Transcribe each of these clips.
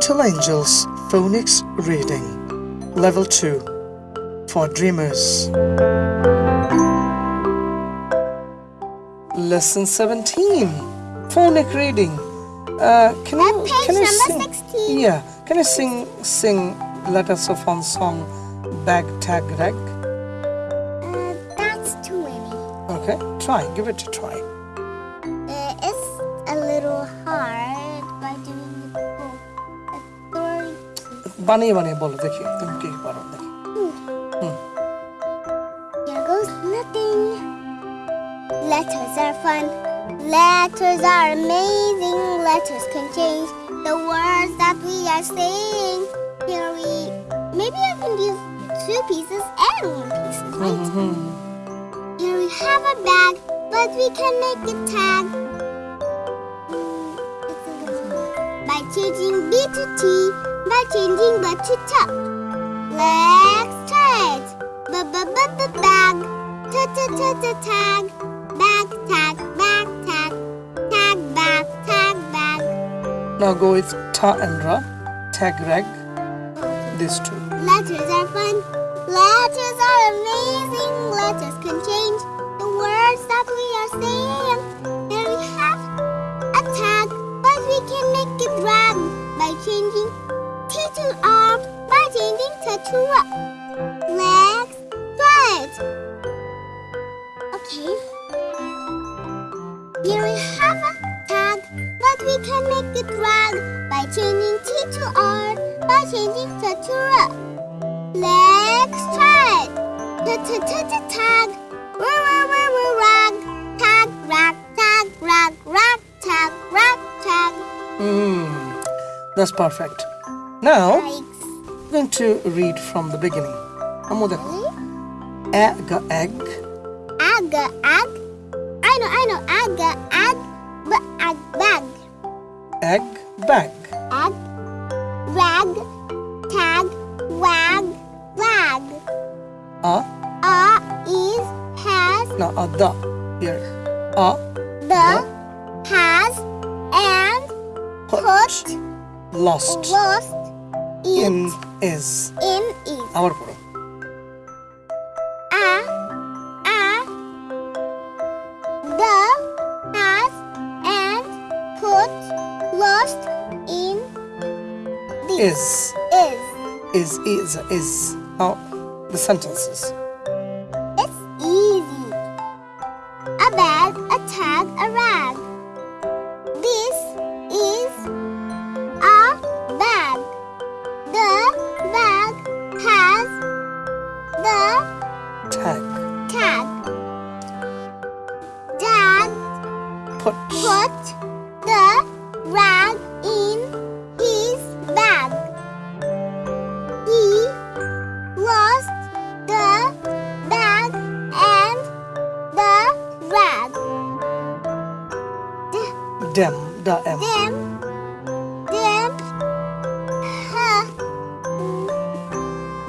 Little Angels Phonics Reading Level 2 for Dreamers Lesson 17 Phonic Reading uh, can you, page can you sing, 16. Yeah, can you sing sing letters of one song Bag Tag Rag? Uh, that's too many. Okay, try, give it a try. Uh, it's a little hard বানিয়ে বানিয়ে বলো দেখি তুমি কি পারো দেখি Here goes nothing. Letters are fun. Letters are amazing. Letters can change the words that we are saying. Here we. Maybe I can use two pieces and one piece, right? Here we have a bag, but we can make a tag. Mm, it's a little- By changing B to T, by changing B to T. Let's try it. B b b b bag. Tag. Bag tag bag tag. Tag bag tag bag. Now go with ta and ra, tag rag, these two. Letters are fun. Letters are amazing. Letters can change the words that we are saying. There we have a tag, but we can make it rag by changing T to R, by changing T to R. Let's try it. Okay. Here we have a tag, but we can make it rag by changing T to R, by changing T to R. Let's try it. T t t tag, r r r r rag, tag rag, tag rag, rag tag, rag tag. Mm, that's perfect. Now, Yikes going to read from the beginning. Ammo. Egg, egg. Egg, egg. I know, I know. Egg, egg, egg, bag. Egg, bag. Egg, rag, tag, wag, wag. A. A is has. No, a the. Here. A. The, the has and put, put lost. Lost in. in is in is. আবার পড়ো A, a, the has and put lost in the is is. is is is now the sentences Them. the M. Dem. Dem. Ha.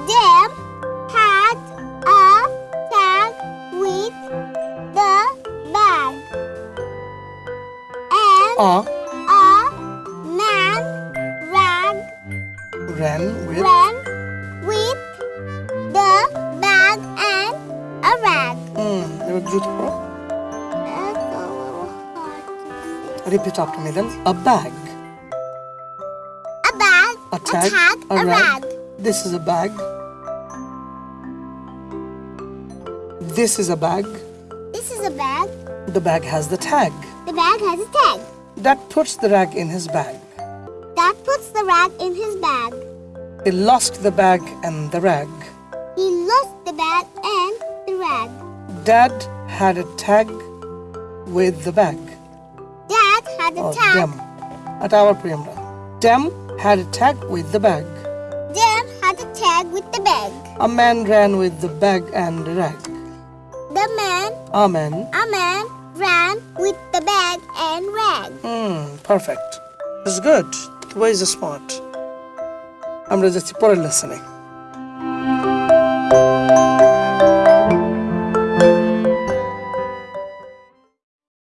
Dem had a tag with the bag. And a, a man ran. Ran with? Ran with the bag and a rag. Hmm, Mm, beautiful. Repeat after me then a bag. A bag, a tag, a, rag. this is a bag. This is a bag. This is a bag. the bag has the tag. The bag has a tag. that puts the rag in his bag. That puts the rag in his bag. he lost the bag and the rag. He lost the bag and the rag. dad had a tag with the bag had a or tag. dem at our preamble dem had a tag with the bag Dem had a tag with the bag. a man ran with the bag and the rag The man, a man a man, ran with the bag and rag. Hmm, perfect. It's good. Where is the smart? আমরা যাচ্ছি পরের লেসনে